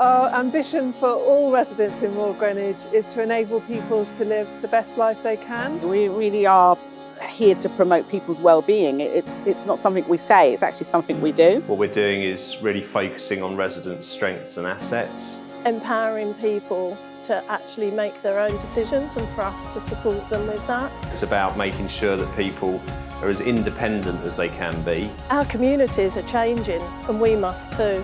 Our ambition for all residents in Royal Greenwich is to enable people to live the best life they can. We really are here to promote people's well-being. It's, it's not something we say, it's actually something we do. What we're doing is really focusing on residents' strengths and assets. Empowering people to actually make their own decisions and for us to support them with that. It's about making sure that people are as independent as they can be. Our communities are changing and we must too.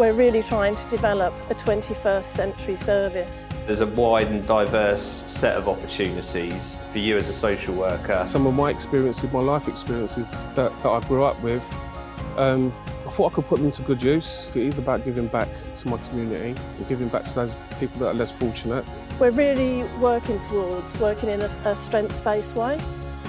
We're really trying to develop a 21st century service. There's a wide and diverse set of opportunities for you as a social worker. Some of my experiences, my life experiences that, that I grew up with, um, I thought I could put them to good use. It is about giving back to my community and giving back to those people that are less fortunate. We're really working towards working in a, a strengths-based way.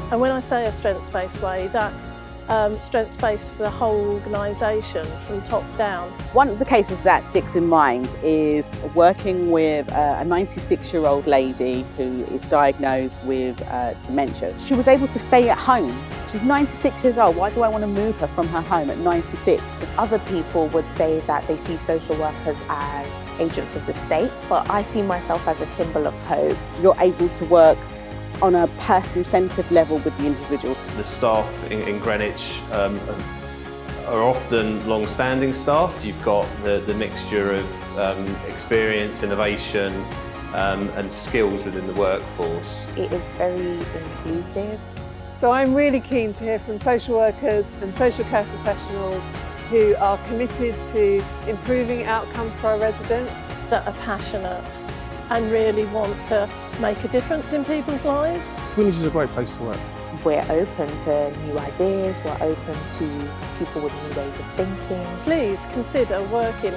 And when I say a strengths-based way, that's um, strengths-based for the whole organisation from top down. One of the cases that sticks in mind is working with a 96-year-old lady who is diagnosed with uh, dementia. She was able to stay at home. She's 96 years old. Why do I want to move her from her home at 96? Other people would say that they see social workers as agents of the state, but I see myself as a symbol of hope. You're able to work on a person-centred level with the individual. The staff in, in Greenwich um, are often long-standing staff. You've got the, the mixture of um, experience, innovation um, and skills within the workforce. It is very inclusive. So I'm really keen to hear from social workers and social care professionals who are committed to improving outcomes for our residents. That are passionate and really want to make a difference in people's lives. Greenwich is a great place to work. We're open to new ideas, we're open to people with new ways of thinking. Please consider working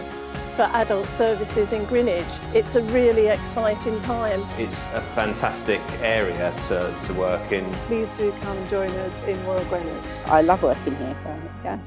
for adult services in Greenwich. It's a really exciting time. It's a fantastic area to, to work in. Please do come join us in Royal Greenwich. I love working here, so yeah.